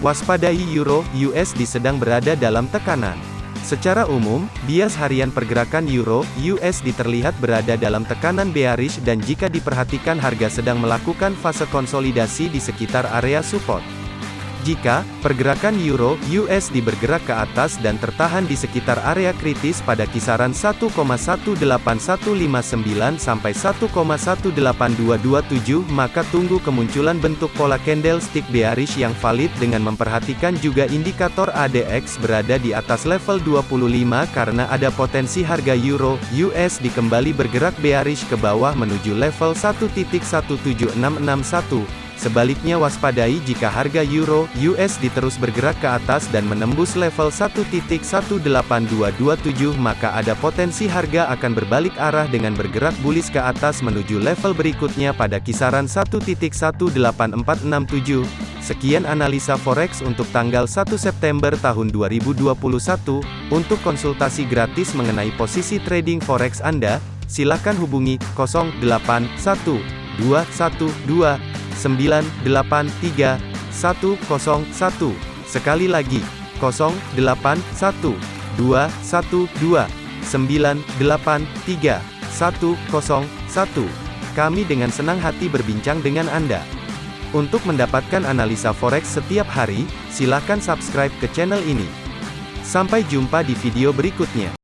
Waspadai Euro USD sedang berada dalam tekanan. Secara umum, bias harian pergerakan Euro USD terlihat berada dalam tekanan bearish dan jika diperhatikan harga sedang melakukan fase konsolidasi di sekitar area support. Jika pergerakan euro USD bergerak ke atas dan tertahan di sekitar area kritis pada kisaran 1,18159 sampai 1,18227 maka tunggu kemunculan bentuk pola candlestick bearish yang valid dengan memperhatikan juga indikator ADX berada di atas level 25 karena ada potensi harga euro USD kembali bergerak bearish ke bawah menuju level 1.17661 Sebaliknya waspadai jika harga euro USD terus bergerak ke atas dan menembus level 1.18227 maka ada potensi harga akan berbalik arah dengan bergerak bullish ke atas menuju level berikutnya pada kisaran 1.18467. Sekian analisa forex untuk tanggal 1 September tahun 2021. Untuk konsultasi gratis mengenai posisi trading forex Anda, silakan hubungi 081212 983 101. Sekali lagi, 081 212 983 101. Kami dengan senang hati berbincang dengan Anda. Untuk mendapatkan analisa forex setiap hari, silakan subscribe ke channel ini. Sampai jumpa di video berikutnya.